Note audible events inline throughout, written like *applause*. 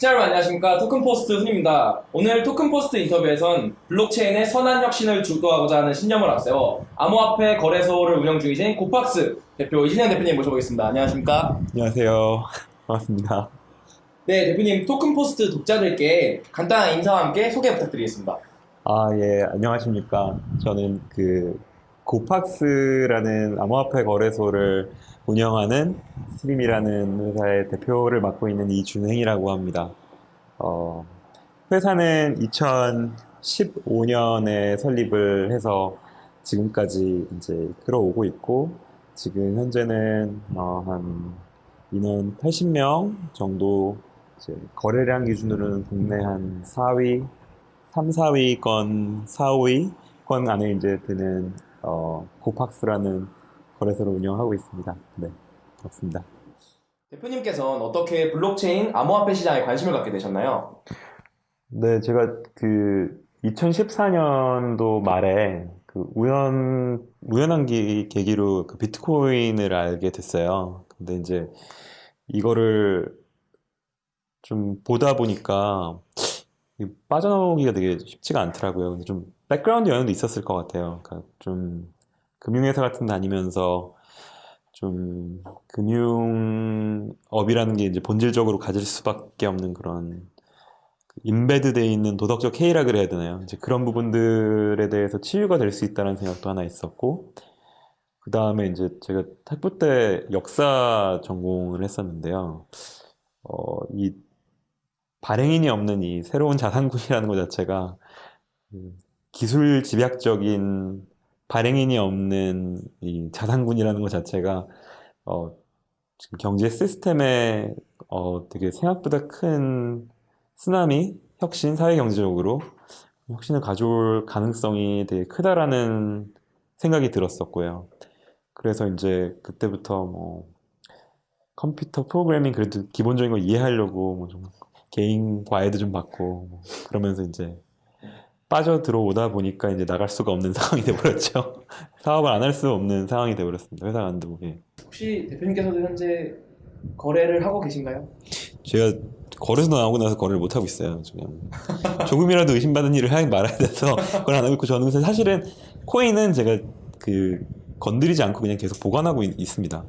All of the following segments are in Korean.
여러분 안녕하십니까 토큰포스트 훈입니다. 오늘 토큰포스트 인터뷰에선 블록체인의 선한 혁신을 주도하고자 하는 신념을 앞세워 암호화폐 거래소를 운영 중이신 고팍스 대표 이신영 대표님 모셔보겠습니다. 안녕하십니까? 안녕하세요. *laughs* 반갑습니다. 네 대표님 토큰포스트 독자들께 간단한 인사와 함께 소개 부탁드리겠습니다. 아, 예, 안녕하십니까. 저는 그 고팍스라는 암호화폐 거래소를 운영하는 스트리미라는 회사의 대표를 맡고 있는 이준행이라고 합니다. 어, 회사는 2015년에 설립을 해서 지금까지 이제 끌어오고 있고, 지금 현재는 어, 한 인원 80명 정도 거래량 기준으로는 국내 한 4위, 3, 4위권, 4, 5위권 안에 이제 드는 어, 고팍스라는 거래소를 운영하고 있습니다. 네, 그렇습니다. 대표님께서는 어떻게 블록체인 암호화폐 시장에 관심을 갖게 되셨나요? 네, 제가 그 2014년도 말에 그 우연, 우연한 기- 계기로 그 비트코인을 알게 됐어요. 근데 이제 이거를 좀 보다 보니까 이 빠져나오기가 되게 쉽지가 않더라고요. 근데 좀 백그라운드 영향도 있었을 것 같아요. 그러니까 좀 금융회사 같은 데 다니면서 좀 금융업이라는 게 이제 본질적으로 가질 수밖에 없는 그런 인베드 돼 있는 도덕적 해이라 그래야 되나요? 이제 그런 부분들에 대해서 치유가 될 수 있다는 생각도 하나 있었고, 그 다음에 이제 제가 학부 때 역사 전공을 했었는데요. 어, 이 발행인이 없는 이 새로운 자산군이라는 것 자체가 그 기술 집약적인 발행인이 없는 이 자산군이라는 것 자체가 어, 지금 경제 시스템에 어, 되게 생각보다 큰 쓰나미, 혁신, 사회 경제적으로 혁신을 가져올 가능성이 되게 크다라는 생각이 들었었고요. 그래서 이제 그때부터 뭐 컴퓨터 프로그래밍 그래도 기본적인 거 이해하려고 뭐 좀 개인 과외도 좀 받고 뭐 그러면서 이제 빠져 들어오다 보니까 이제 나갈 수가 없는 *laughs* 상황이 돼버렸죠. 사업을 안 할 수 없는 상황이 돼버렸습니다. 회사 간두고. 혹시 대표님께서도 현재 거래를 하고 계신가요? 제가 거래소 나오고 나서 거래를 못 하고 있어요. 지금 조금이라도 의심받는 일을 하지 말아야 돼서 그걸 안 하고 있고 저는 사실은 코인은 제가 그 건드리지 않고 그냥 계속 보관하고 있, 습니다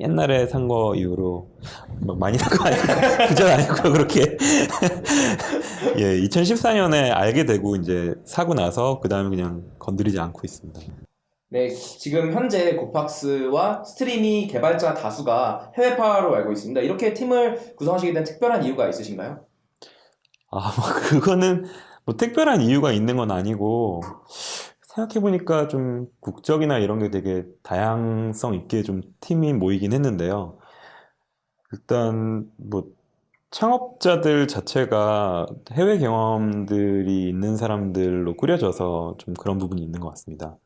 옛날에 산 거 이후로 막 많이 산 거 아니고 *laughs* 그전 아니고 그렇게 *laughs* 예 2014년에 알게 되고 이제 사고 나서 그 다음에 그냥 건드리지 않고 있습니다. 네, 지금 현재 고팍스와 스트리미 개발자 다수가 해외파로 알고 있습니다. 이렇게 팀을 구성하시게 된 특별한 이유가 있으신가요? 아, 뭐 그거는 뭐 특별한 이유가 있는 건 아니고 생각해보니까 좀 국적이나 이런 게 되게 다양성 있게 좀 팀이 모이긴 했는데요. 일단 뭐 창업자들 자체가 해외 경험들이 있는 사람들로 꾸려져서 좀 그런 부분이 있는 것 같습니다.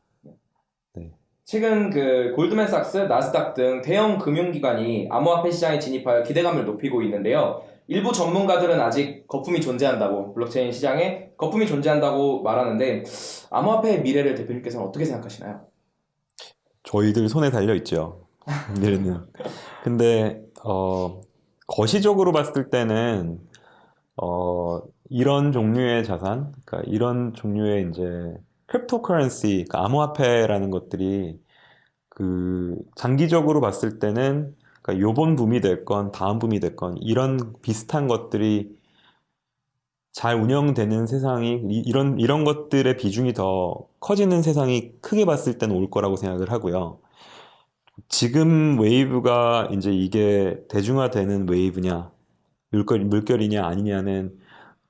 최근 그 골드맨삭스, 나스닥 등 대형 금융기관이 암호화폐 시장에 진입하여 기대감을 높이고 있는데요. 일부 전문가들은 아직 거품이 존재한다고 블록체인 시장에 거품이 존재한다고 말하는데 암호화폐의 미래를 대표님께서는 어떻게 생각하시나요? 저희들 손에 달려 있죠. *laughs* 미래는. 근데 어, 거시적으로 봤을 때는 어, 이런 종류의 자산, 그러니까 이런 종류의 이제 cryptocurrency, 그러니까 암호화폐라는 것들이 그 장기적으로 봤을 때는 그러니까 요번 붐이 됐건 다음 붐이 됐건 이런 비슷한 것들이 잘 운영되는 세상이 이- 이런 이런 것들의 비중이 더 커지는 세상이 크게 봤을 때는 올 거라고 생각을 하고요. 지금 wave가 이제 이게 대중화되는 wave냐, 물결, 물결이냐 아니냐는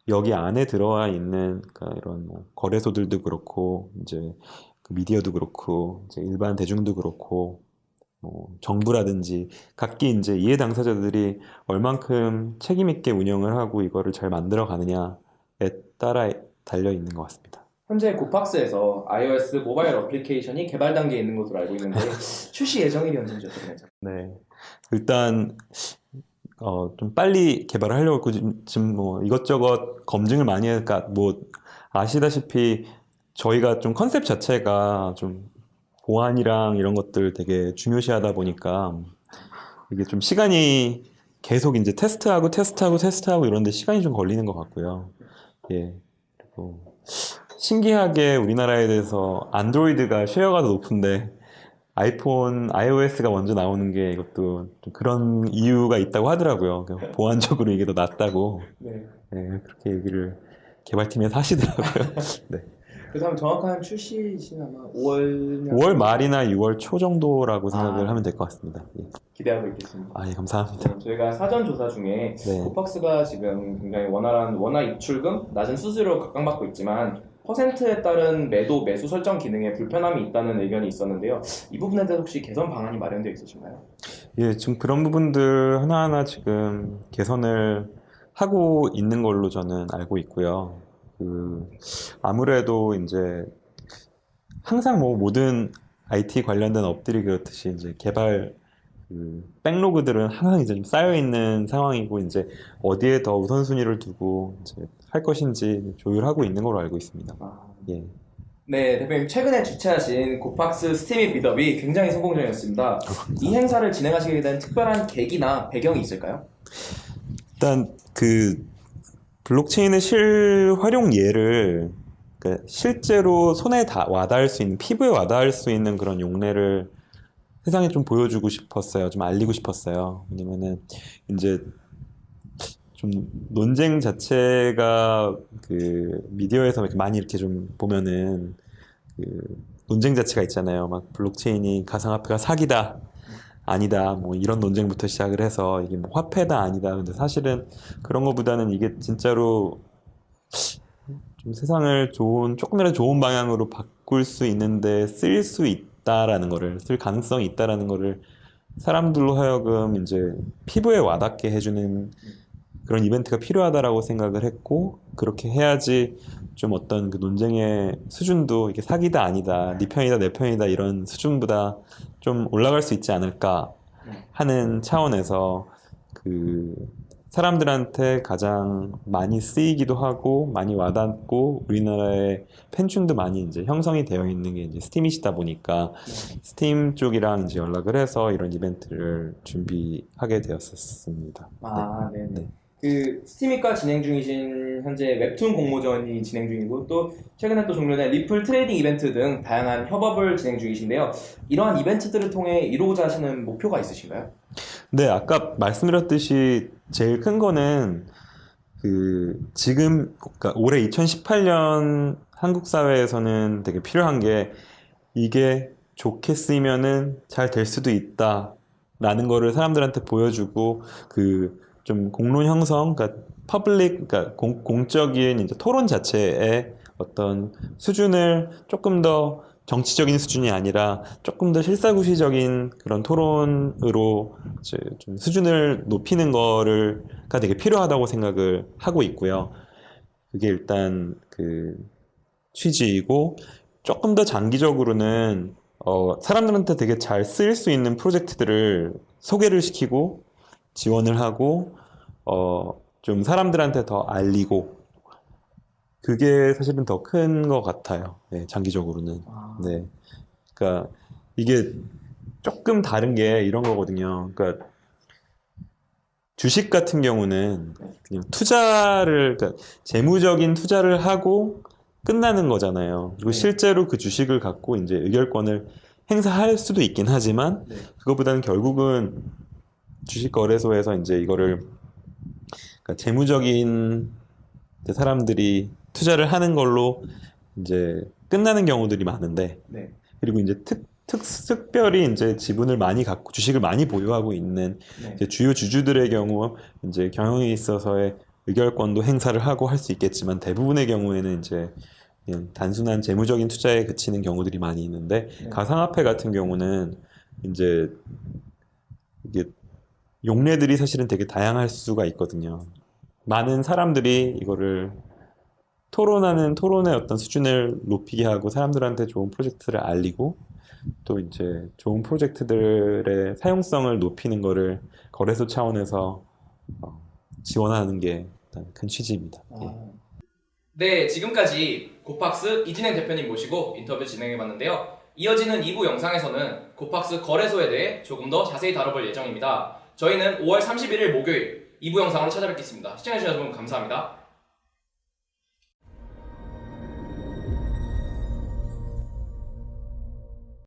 여기 안에 들어와 있는 그러니까 이런 뭐 거래소들도 그렇고 이제 그 미디어도 그렇고 이제 일반 대중도 그렇고 뭐 정부라든지 각기 이제 이해 당사자들이 얼만큼 책임 있게 운영을 하고 이거를 잘 만들어 가느냐에 따라 달려 있는 것 같습니다. 현재 고팍스에서 iOS 모바일 어플리케이션이 개발 단계에 있는 것으로 알고 있는데 *laughs* 출시 예정일이 언제인지 여쭤보겠습니다. 네. 일단 어, 좀 빨리 개발을 하려고 했고 지금, 지금 뭐 이것저것 검증을 많이 하니까 뭐 아시다시피 저희가 좀 컨셉 자체가 좀 보안이랑 이런 것들 되게 중요시하다 보니까 이게 좀 시간이 계속 이제 테스트하고 테스트하고 테스트하고 이런데 시간이 좀 걸리는 것 같고요. 예. 그리고 신기하게 우리나라에 대해서 안드로이드가 쉐어가 더 높은데 아이폰, iOS가 먼저 나오는 게 이것도 좀 그런 이유가 있다고 하더라고요. 그러니까 보안적으로 이게 더 낫다고. 네. 예, 그렇게 얘기를 개발팀에서 하시더라고요. *laughs* 네. 그 다음 정확한 출시 시는 아마 5월 5월 말이나 6월 초 정도라고 생각을 아. 하면 될 것 같습니다. 예. 기대하고 있겠습니다. 아, 예, 감사합니다. 네, 저희가 사전 조사 중에 네. 코팍스가 지금 굉장히 원활한 원화 입출금, 낮은 수수료 각광받고 있지만 퍼센트에 따른 매도 매수 설정 기능에 불편함이 있다는 의견이 있었는데요. 이 부분에 대해서 혹시 개선 방안이 마련되어 있으신가요? 예, 지금 그런 부분들 하나하나 지금 개선을 하고 있는 걸로 저는 알고 있고요. 그, 아무래도 이제 항상 뭐 모든 IT 관련된 업들이 그렇듯이 이제 개발 그 백로그들은 항상 이제 좀 쌓여 있는 상황이고 이제 어디에 더 우선순위를 두고 이제 할 것인지 조율하고 있는 걸로 알고 있습니다. 아, 예. 네, 대표님 최근에 주최하신 고팍스 스팀입 미더비 굉장히 성공적이었습니다. 이 행사를 진행하시게 된 특별한 계기나 배경이 있을까요? 일단 그 블록체인의 실활용 예를 그러니까 실제로 손에 다 와닿을 수 있는 피부에 와닿을 수 있는 그런 용례를 세상에 좀 보여주고 싶었어요. 좀 알리고 싶었어요. 왜냐면은 이제 좀 논쟁 자체가 그 미디어에서 이렇게 많이 이렇게 좀 보면은 그 논쟁 자체가 있잖아요. 막 블록체인이 가상화폐가 사기다. 아니다. 뭐 이런 논쟁부터 시작을 해서 이게 뭐 화폐다 아니다. 근데 사실은 그런 것보다는 이게 진짜로 좀 세상을 좋은 조금이라도 좋은 방향으로 바꿀 수 있는데 쓸 수 있다라는 거를 쓸 가능성이 있다라는 거를 사람들로 하여금 이제 피부에 와닿게 해주는 그런 이벤트가 필요하다라고 생각을 했고 그렇게 해야지 좀 어떤 그 논쟁의 수준도 이게 사기다 아니다 네 편이다 내 편이다 이런 수준보다 좀 올라갈 수 있지 않을까 하는 차원에서 그 사람들한테 가장 많이 쓰이기도 하고 많이 와닿고 우리나라의 팬층도 많이 이제 형성이 되어 있는 게 이제 스팀이시다 보니까 스팀 쪽이랑 이제 연락을 해서 이런 이벤트를 준비하게 되었었습니다. 아, 네. 네. 그 스팀잇과 진행 중이신 현재 웹툰 공모전이 진행 중이고 또 최근에 또 종료된 리플 trading 이벤트 등 다양한 협업을 진행 중이신데요. 이러한 이벤트들을 통해 이루고자 하시는 목표가 있으신가요? 네, 아까 말씀드렸듯이 제일 큰 거는 그 지금 그러니까 올해 2018년 한국 사회에서는 되게 필요한 게 이게 좋게 쓰이면은 잘 될 수도 있다 라는 거를 사람들한테 보여주고 그 좀 공론 형성, 그러니까 public, 그러니까 공, 공적인 이제 토론 자체의 어떤 수준을 조금 더 정치적인 수준이 아니라 조금 더 실사구시적인 그런 토론으로 이제 좀 수준을 높이는 거를가 되게 필요하다고 생각을 하고 있고요. 그게 일단 그 취지이고 조금 더 장기적으로는 어, 사람들한테 되게 잘 쓰일 수 있는 프로젝트들을 소개를 시키고 지원을 하고 어, 좀 사람들한테 더 알리고 그게 사실은 더 큰 것 같아요. 네, 장기적으로는. 네. 그러니까 이게 조금 다른 게 이런 거거든요. 그러니까 주식 같은 경우는 그냥 투자를 그러니까 재무적인 투자를 하고 끝나는 거잖아요. 그리고 네. 실제로 그 주식을 갖고 이제 의결권을 행사할 수도 있긴 하지만 네. 그거보다는 결국은 주식 거래소에서 이제 이거를 그러니까 재무적인 사람들이 투자를 하는 걸로 이제 끝나는 경우들이 많은데 네. 그리고 이제 특, 특, 특별히 이제 지분을 많이 갖고 주식을 많이 보유하고 있는 네. 주요 주주들의 경우 이제 경영에 있어서의 의결권도 행사를 하고 할 수 있겠지만 대부분의 경우에는 이제 그냥 단순한 재무적인 투자에 그치는 경우들이 많이 있는데 네. 가상화폐 같은 경우는 이제 이게 용례들이 사실은 되게 다양할 수가 있거든요. 많은 사람들이 이거를 토론하는 토론의 어떤 수준을 높이게 하고 사람들한테 좋은 프로젝트를 알리고 또 이제 좋은 프로젝트들의 사용성을 높이는 거를 거래소 차원에서 어, 지원하는 게 일단 큰 취지입니다. 예. 네, 지금까지 고팍스 이진행 대표님 모시고 인터뷰 진행해봤는데요. 이어지는 2부 영상에서는 고팍스 거래소에 대해 조금 더 자세히 다뤄볼 예정입니다. 저희는 5월 31일 목요일 2부 영상으로 찾아뵙겠습니다. 시청해주신 여러분 감사합니다.